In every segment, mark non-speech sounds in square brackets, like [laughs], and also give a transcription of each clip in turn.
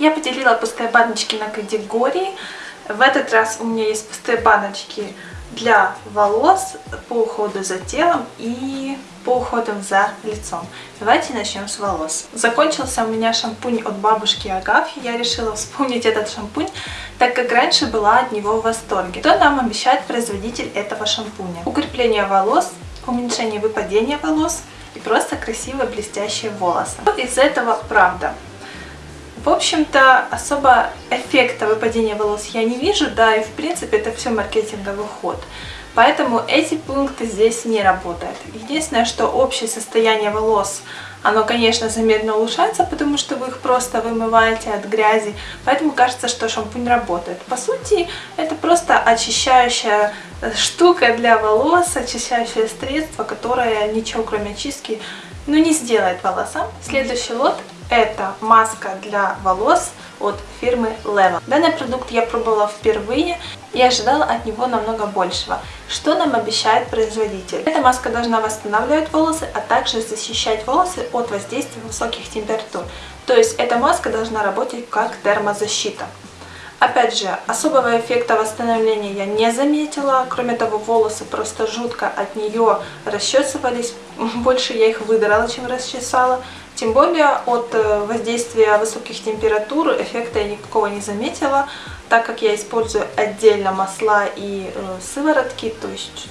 Я поделила пустые баночки на категории. В этот раз у меня есть пустые баночки для волос, по уходу за телом и по уходу за лицом. Давайте начнем с волос. Закончился у меня шампунь от бабушки Агафьи. Я решила вспомнить этот шампунь, так как раньше была от него в восторге. Что нам обещает производитель этого шампуня? Укрепление волос, уменьшение выпадения волос и просто красивые блестящие волосы. Из этого правда. В общем-то, особо эффекта выпадения волос я не вижу, да, и в принципе это все маркетинговый ход. Поэтому эти пункты здесь не работают. Единственное, что общее состояние волос, оно, конечно, заметно улучшается, потому что вы их просто вымываете от грязи, поэтому кажется, что шампунь работает. По сути, это просто очищающая штука для волос, очищающее средство, которое ничего кроме очистки ну, не сделает волосам. Следующий лот это маска для волос от фирмы Level. Данный продукт я пробовала впервые и ожидала от него намного большего. Что нам обещает производитель? Эта маска должна восстанавливать волосы, а также защищать волосы от воздействия высоких температур. То есть эта маска должна работать как термозащита. Опять же, особого эффекта восстановления я не заметила. Кроме того, волосы просто жутко от нее расчесывались. [laughs] Больше я их выдрала, чем расчесала. Тем более от э, воздействия высоких температур эффекта я никакого не заметила, так как я использую отдельно масла и э, сыворотки, то есть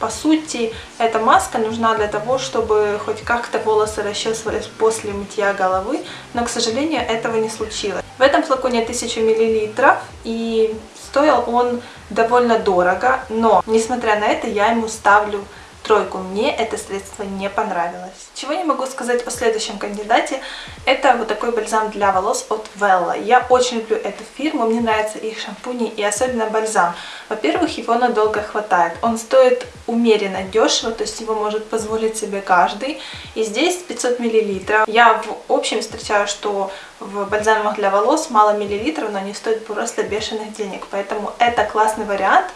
по сути эта маска нужна для того, чтобы хоть как-то волосы расчесывались после мытья головы, но, к сожалению, этого не случилось. В этом флаконе 1000 мл и стоил он довольно дорого, но, несмотря на это, я ему ставлю тройку. Мне это средство не понравилось. Чего не могу сказать о следующем кандидате, это вот такой бальзам для волос от Vella. Я очень люблю эту фирму, мне нравятся их шампуни и особенно бальзам. Во-первых, его надолго хватает. Он стоит умеренно дешево, то есть его может позволить себе каждый. И здесь 500 мл. Я в общем встречаю, что в бальзамах для волос мало миллилитров, но они стоят просто бешеных денег. Поэтому это классный вариант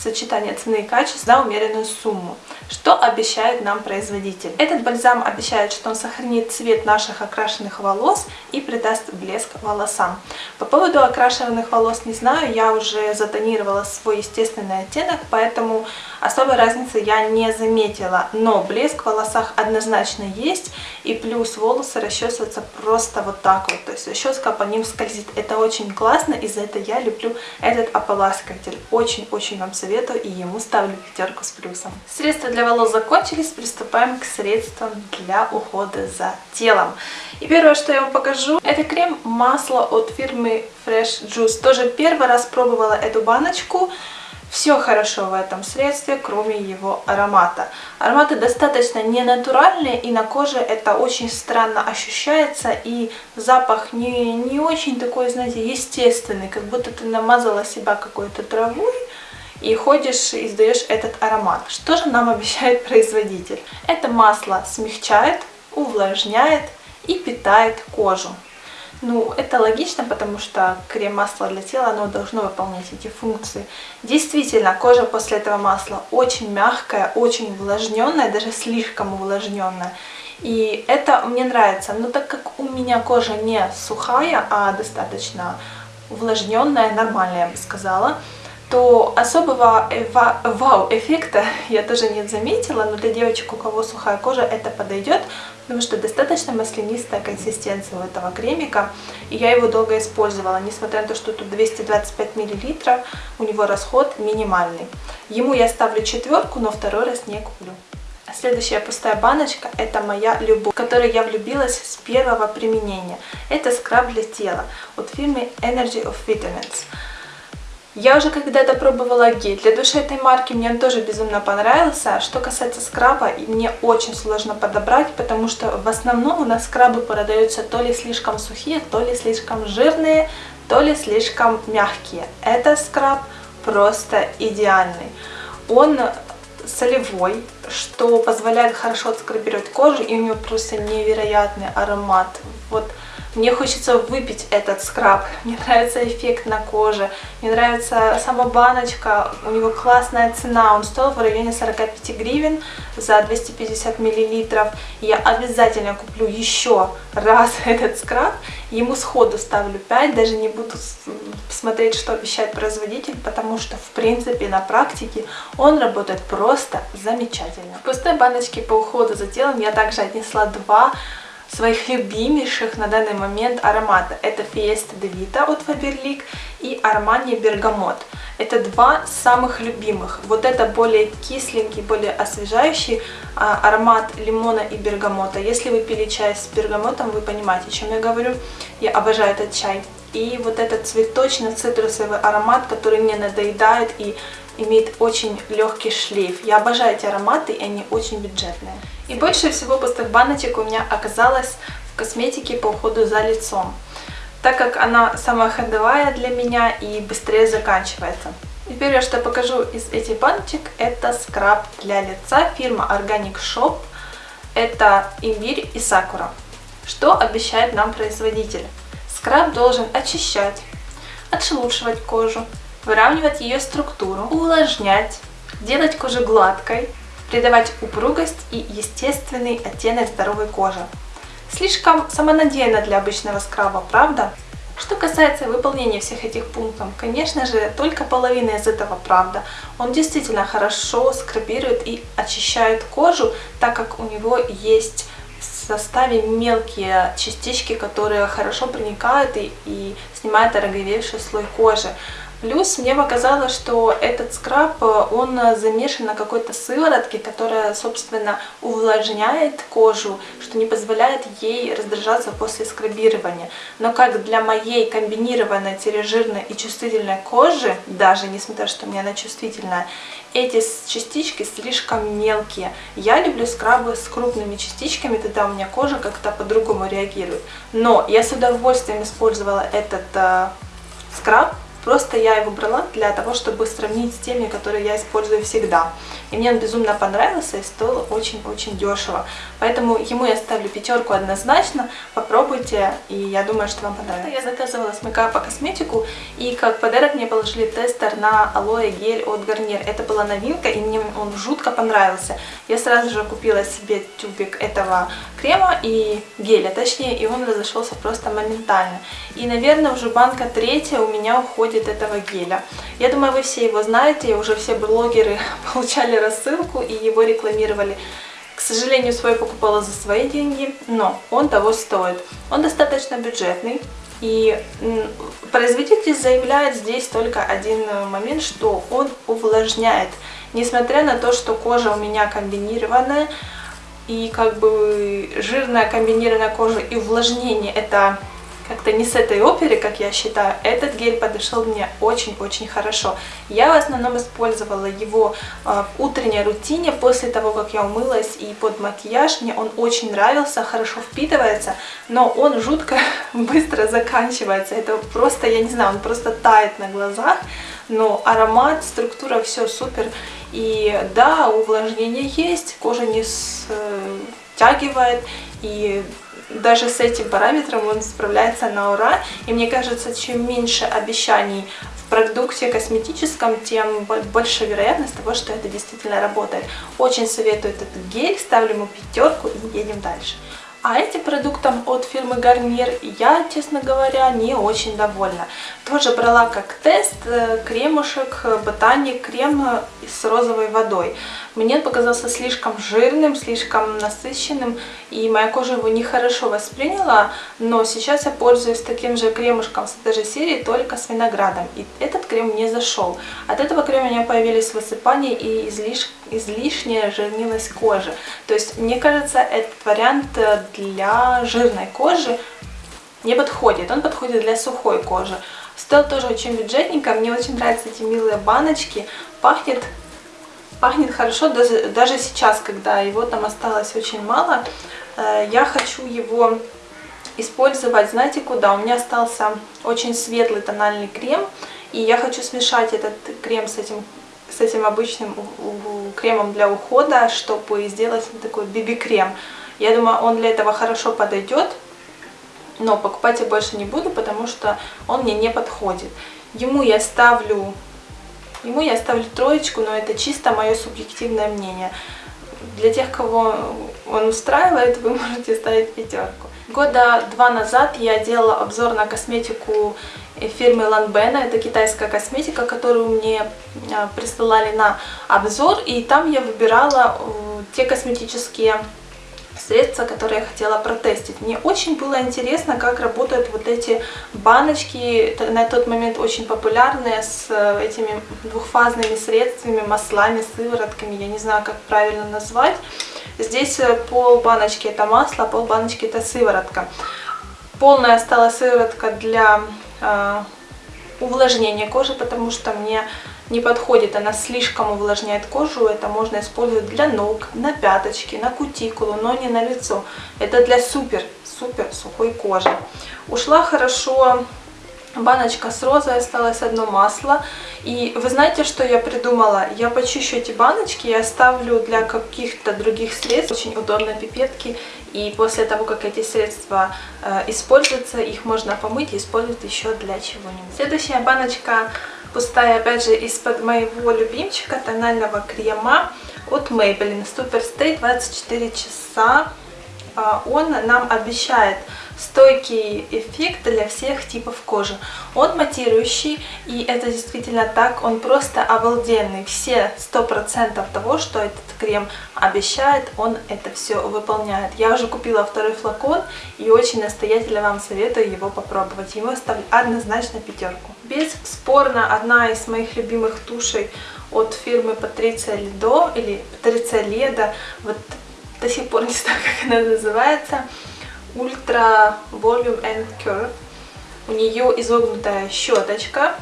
сочетание цены и качества за умеренную сумму. Что обещает нам производитель? Этот бальзам обещает, что он сохранит цвет наших окрашенных волос и придаст блеск волосам. По поводу окрашенных волос не знаю, я уже затонировала свой естественный оттенок, поэтому особой разницы я не заметила. Но блеск в волосах однозначно есть, и плюс волосы расчесываются просто вот так вот, то есть расческа по ним скользит. Это очень классно, и за это я люблю этот ополаскиватель. Очень-очень вам советую, и ему ставлю пятерку с плюсом. Средства для для волос закончились, приступаем к средствам для ухода за телом. И первое, что я вам покажу, это крем масло от фирмы Fresh Juice. Тоже первый раз пробовала эту баночку. Все хорошо в этом средстве, кроме его аромата. Ароматы достаточно ненатуральные, и на коже это очень странно ощущается, и запах не, не очень такой, знаете, естественный, как будто ты намазала себя какой-то травой, и ходишь и издаешь этот аромат. Что же нам [laughs] обещает производитель? Это масло смягчает, увлажняет и питает кожу. Ну, это логично, потому что крем-масло для тела, оно должно выполнять эти функции. Действительно, кожа после этого масла очень мягкая, очень увлажненная, даже слишком увлажненная. И это мне нравится. Но так как у меня кожа не сухая, а достаточно увлажненная, нормальная, я бы сказала, то особого вау-эффекта я тоже не заметила, но для девочек, у кого сухая кожа, это подойдет, потому что достаточно маслянистая консистенция у этого кремика, и я его долго использовала, несмотря на то, что тут 225 мл, у него расход минимальный. Ему я ставлю четверку, но второй раз не куплю. Следующая пустая баночка – это моя любовь, в которой я влюбилась с первого применения. Это скраб для тела от фирмы Energy of Vitamins. Я уже когда-то пробовала гель. Для души этой марки мне он тоже безумно понравился. Что касается скраба, мне очень сложно подобрать, потому что в основном у нас скрабы продаются то ли слишком сухие, то ли слишком жирные, то ли слишком мягкие. Этот скраб просто идеальный. Он солевой, что позволяет хорошо отскрабировать кожу, и у него просто невероятный аромат. Вот Мне хочется выпить этот скраб. Мне нравится эффект на коже. Мне нравится сама баночка. У него классная цена. Он стоил в районе 45 гривен за 250 миллилитров. Я обязательно куплю еще раз [laughs] этот скраб. Ему сходу ставлю 5. Даже не буду смотреть, что обещает производитель, потому что, в принципе, на практике он работает просто замечательно. В пустой баночке по уходу за телом я также отнесла два своих любимейших на данный момент аромата. Это Fiesta de Vita от Faberlic и Armani Bergamot. Это два самых любимых. Вот это более кисленький, более освежающий а, аромат лимона и бергамота. Если вы пили чай с бергамотом, вы понимаете, о чем я говорю. Я обожаю этот чай. И вот этот цветочно-цитрусовый аромат, который не надоедает и имеет очень легкий шлейф. Я обожаю эти ароматы, и они очень бюджетные. И больше всего пустых баночек у меня оказалось в косметике по уходу за лицом, так как она самая ходовая для меня и быстрее заканчивается. И первое, что я покажу из этих баночек, это скраб для лица фирма Organic Shop. Это имбирь и сакура. Что обещает нам производитель? Скраб должен очищать, отшелушивать кожу, выравнивать ее структуру, увлажнять, делать кожу гладкой, придавать упругость и естественный оттенок здоровой кожи. Слишком самонадеянно для обычного скраба, правда? Что касается выполнения всех этих пунктов, конечно же, только половина из этого правда. Он действительно хорошо скрабирует и очищает кожу, так как у него есть в составе мелкие частички, которые хорошо проникают и, и снимают ороговевший слой кожи. Плюс мне показалось, что этот скраб, он замешан на какой-то сыворотке, которая, собственно, увлажняет кожу, что не позволяет ей раздражаться после скрабирования. Но как для моей комбинированной тележирной и чувствительной кожи, даже несмотря что у меня она чувствительная, эти частички слишком мелкие. Я люблю скрабы с крупными частичками, тогда у меня кожа как-то по-другому реагирует. Но я с удовольствием использовала этот э, скраб, Просто я его брала для того, чтобы сравнить с теми, которые я использую всегда. И мне он безумно понравился и стоил очень-очень дешево. Поэтому ему я ставлю пятерку однозначно. Попробуйте, и я думаю, что вам понравится. Я заказывала с по косметику, и как подарок мне положили тестер на алоэ гель от Garnier. Это была новинка, и мне он жутко понравился. Я сразу же купила себе тюбик этого крема и геля, точнее, и он разошелся просто моментально. И, наверное, уже банка третья у меня уходит этого геля. Я думаю, вы все его знаете, уже все блогеры [laughs] получали рассылку и его рекламировали. К сожалению, свой покупала за свои деньги, но он того стоит. Он достаточно бюджетный. И производитель заявляет здесь только один момент, что он увлажняет. Несмотря на то, что кожа у меня комбинированная, и как бы жирная комбинированная кожа и увлажнение это как-то не с этой оперы, как я считаю, этот гель подошел мне очень-очень хорошо. Я в основном использовала его э, в утренней рутине, после того, как я умылась и под макияж. Мне он очень нравился, хорошо впитывается, но он жутко [laughs] быстро заканчивается. Это просто, я не знаю, он просто тает на глазах, но аромат, структура, все супер. И да, увлажнение есть, кожа не стягивает, и даже с этим параметром он справляется на ура. И мне кажется, чем меньше обещаний в продукте косметическом, тем больше вероятность того, что это действительно работает. Очень советую этот гель, ставлю ему пятерку и едем дальше. А этим продуктом от фирмы Garnier я, честно говоря, не очень довольна. Тоже брала как тест э, кремушек Ботаник крем с розовой водой. Мне показался слишком жирным, слишком насыщенным, и моя кожа его нехорошо восприняла, но сейчас я пользуюсь таким же кремушком с этой же серии, только с виноградом, и этот крем не зашел. От этого крема у меня появились высыпания и излиш... излишняя жирнилость кожи. То есть, мне кажется, этот вариант для жирной кожи не подходит, он подходит для сухой кожи. Стоил тоже очень бюджетненько, мне очень нравятся эти милые баночки, пахнет Пахнет хорошо даже, даже сейчас, когда его там осталось очень мало. Э, я хочу его использовать, знаете куда? У меня остался очень светлый тональный крем, и я хочу смешать этот крем с этим, с этим обычным кремом для ухода, чтобы сделать такой биби-крем. Я думаю, он для этого хорошо подойдет. но покупать я больше не буду, потому что он мне не подходит. Ему я ставлю, ему я ставлю троечку, но это чисто мое субъективное мнение. Для тех, кого он устраивает, вы [laughs] можете ставить пятерку. Года два назад я делала обзор на косметику фирмы Lanbena. Это китайская косметика, которую мне а, присылали на обзор. И там я выбирала э, те косметические средства, которые я хотела протестить. Мне очень было интересно, как работают вот эти баночки, на тот момент очень популярные, с э, этими двухфазными средствами, маслами, сыворотками, я не знаю, как правильно назвать. Здесь э, пол баночки это масло, пол баночки это сыворотка. Полная стала сыворотка для э, увлажнения кожи, потому что мне не подходит, она слишком увлажняет кожу, это можно использовать для ног, на пяточки, на кутикулу, но не на лицо. Это для супер-супер сухой кожи. Ушла хорошо баночка с розой, осталось одно масло. И вы знаете, что я придумала? Я почищу эти баночки и оставлю для каких-то других средств. Очень удобно пипетки. И после того, как эти средства э, используются, их можно помыть и использовать еще для чего-нибудь. Следующая баночка пустая, опять же, из-под моего любимчика тонального крема от Maybelline Super Stay 24 часа. А, он нам обещает стойкий эффект для всех типов кожи. Он матирующий, и это действительно так, он просто обалденный. Все 100% того, что этот крем обещает, он это все выполняет. Я уже купила второй флакон и очень настоятельно вам советую его попробовать. Ему ставлю однозначно пятерку. Бесспорно, одна из моих любимых тушей от фирмы Патриция Ледо или Патриция Леда. Вот до сих пор не знаю, [laughs] как она называется. Ultra Volume and Curve. У нее изогнутая щеточка.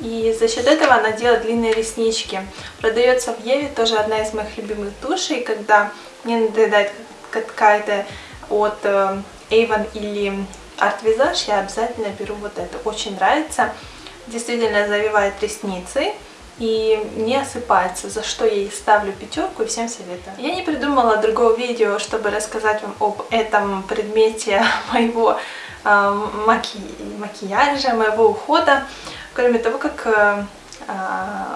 И за счет этого она делает длинные реснички. Продается в Еве, тоже одна из моих любимых тушей, когда мне надоедает какая-то от э, Avon или Art Visage, я обязательно беру вот это. Очень нравится. Действительно завивает ресницы и не осыпается, за что ей ставлю пятерку и всем советую. Я не придумала другого видео, чтобы рассказать вам об этом предмете [laughs] моего э, маки... макияжа, моего ухода, кроме того, как э, э,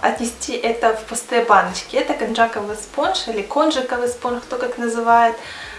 отнести это в пустые баночки. Это конжаковый спонж или конжиковый спонж, кто как называет,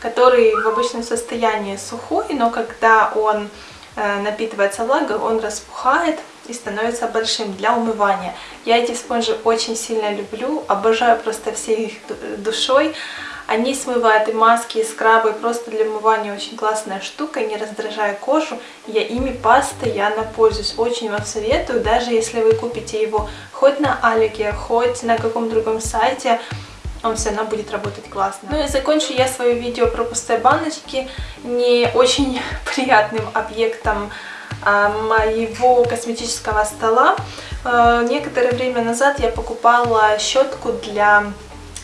который в обычном состоянии сухой, но когда он э, напитывается влагой, он распухает и становится большим для умывания. Я эти спонжи очень сильно люблю, обожаю просто всей их душой. Они смывают и маски, и скрабы, просто для умывания очень классная штука, не раздражая кожу. Я ими постоянно пользуюсь, очень вам советую, даже если вы купите его хоть на Алике, хоть на каком другом сайте, он все равно будет работать классно. Ну и закончу я свое видео про пустые баночки не очень [laughs] приятным объектом моего косметического стола. А, некоторое время назад я покупала щетку для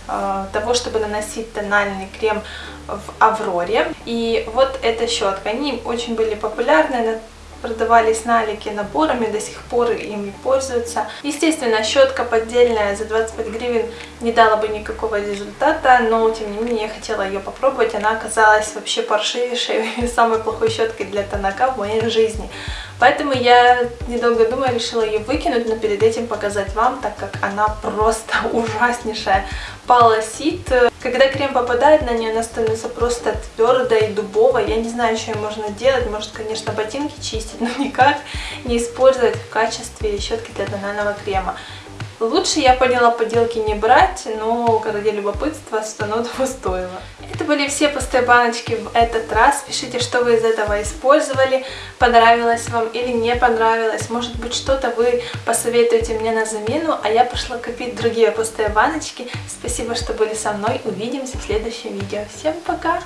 а, того, чтобы наносить тональный крем в Авроре. И вот эта щетка, они очень были популярны продавались на Алике наборами, до сих пор ими пользуются. Естественно, щетка поддельная за 25 гривен не дала бы никакого результата, но тем не менее я хотела ее попробовать. Она оказалась вообще паршивейшей [laughs] самой плохой щеткой для тонака в моей жизни. Поэтому я, недолго думая, решила ее выкинуть, но перед этим показать вам, так как она просто [laughs] ужаснейшая. Полосит. Когда крем попадает на нее, она становится просто твердой, дубовой. Я не знаю, что можно делать. Может, конечно, ботинки чистить, [laughs] но никак не использовать в качестве щетки для тонального крема. Лучше, я поняла, поделки не брать, но ради любопытства оно [laughs] того стоило. Это были все пустые баночки в этот раз. Пишите, что вы из этого использовали, понравилось вам или не понравилось. Может быть, что-то вы посоветуете мне на замену, а я пошла купить другие пустые баночки. Спасибо, что были со мной. Увидимся в следующем видео. Всем пока!